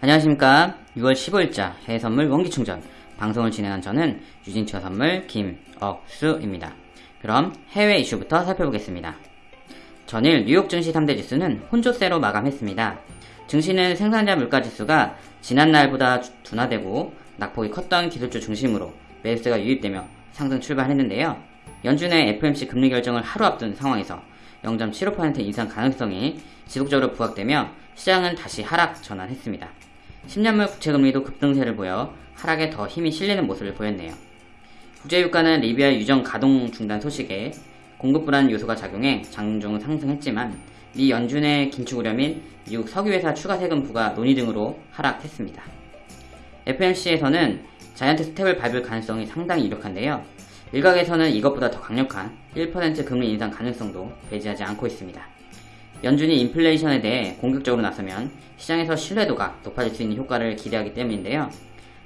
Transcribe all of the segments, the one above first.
안녕하십니까 6월 15일자 해외선물 원기충전 방송을 진행한 저는 유진처 선물 김억수입니다. 그럼 해외 이슈부터 살펴보겠습니다. 전일 뉴욕 증시 3대 지수는 혼조세로 마감했습니다. 증시는 생산자 물가지수가 지난날보다 둔화되고 낙폭이 컸던 기술주 중심으로 매수세가 유입되며 상승 출발했는데요. 연준의 FMC 금리 결정을 하루 앞둔 상황에서 0.75% 인상 가능성이 지속적으로 부각되며 시장은 다시 하락 전환했습니다. 10년물 국채금리도 급등세를 보여 하락에 더 힘이 실리는 모습을 보였네요. 국제유가는 리비아 유정 가동 중단 소식에 공급 불안 요소가 작용해 장중 상승했지만 미 연준의 긴축 우려 및 미국 석유회사 추가 세금 부과 논의 등으로 하락했습니다. FMC에서는 자이언트 스텝을 밟을 가능성이 상당히 유력한데요. 일각에서는 이것보다 더 강력한 1% 금리 인상 가능성도 배제하지 않고 있습니다. 연준이 인플레이션에 대해 공격적으로 나서면 시장에서 신뢰도가 높아질 수 있는 효과를 기대하기 때문인데요.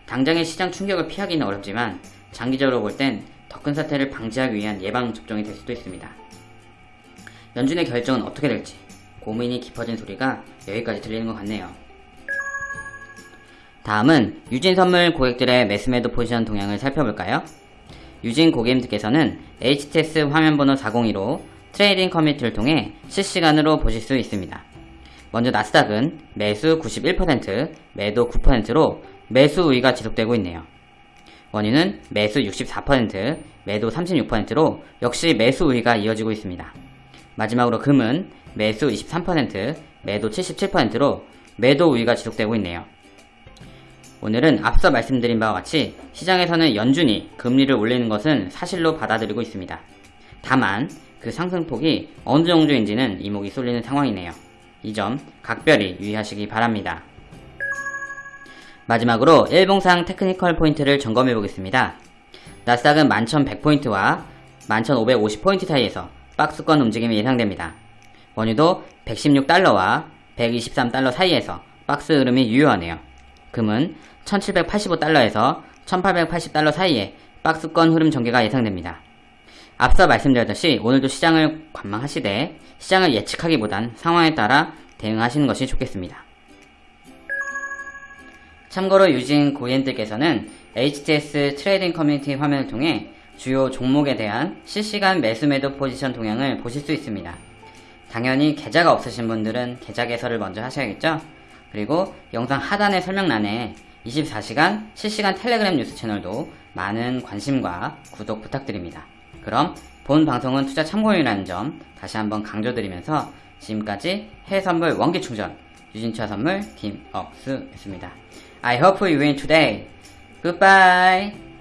당장의 시장 충격을 피하기는 어렵지만 장기적으로 볼 땐 더 큰 사태를 방지하기 위한 예방 접종이 될 수도 있습니다. 연준의 결정은 어떻게 될지 고민이 깊어진 소리가 여기까지 들리는 것 같네요. 다음은 유진 선물 고객들의 매수매도 포지션 동향을 살펴볼까요? 유진 고객님들께서는 HTS 화면번호 402로 Trading 커뮤니티를 통해 실시간으로 보실 수 있습니다. 먼저 나스닥은 매수 91%, 매도 9%로 매수 우위가 지속되고 있네요. 원유는 매수 64%, 매도 36%로 역시 매수 우위가 이어지고 있습니다. 마지막으로 금은 매수 23%, 매도 77%로 매도 우위가 지속되고 있네요. 오늘은 앞서 말씀드린 바와 같이 시장에서는 연준이 금리를 올리는 것은 사실로 받아들이고 있습니다. 다만 그 상승폭이 어느 정도인지는 이목이 쏠리는 상황이네요. 이 점 각별히 유의하시기 바랍니다. 마지막으로 일봉상 technical 포인트를 점검해 보겠습니다. 나스닥은 11,100포인트와 11,550포인트 사이에서 박스권 움직임이 예상됩니다. 원유도 116달러와 123달러 사이에서 박스 흐름이 유효하네요. 금은 1785달러에서 1880달러 사이에 박스권 흐름 전개가 예상됩니다. 앞서 말씀드렸듯이 오늘도 시장을 관망하시되 시장을 예측하기보단 상황에 따라 대응하시는 것이 좋겠습니다. 참고로 유진 고객님들께서는 HTS trading 커뮤니티 화면을 통해 주요 종목에 대한 실시간 매수 매도 포지션 동향을 보실 수 있습니다. 당연히 계좌가 없으신 분들은 계좌 개설을 먼저 하셔야겠죠? 그리고 영상 하단의 설명란에 24시간 실시간 텔레그램 뉴스 채널도 많은 관심과 구독 부탁드립니다. 그럼 본 방송은 투자 참고용이라는 점 다시 한번 강조드리면서 지금까지 해외선물 원기충전 유진차 선물 김억수였습니다. I hope you win today. Goodbye.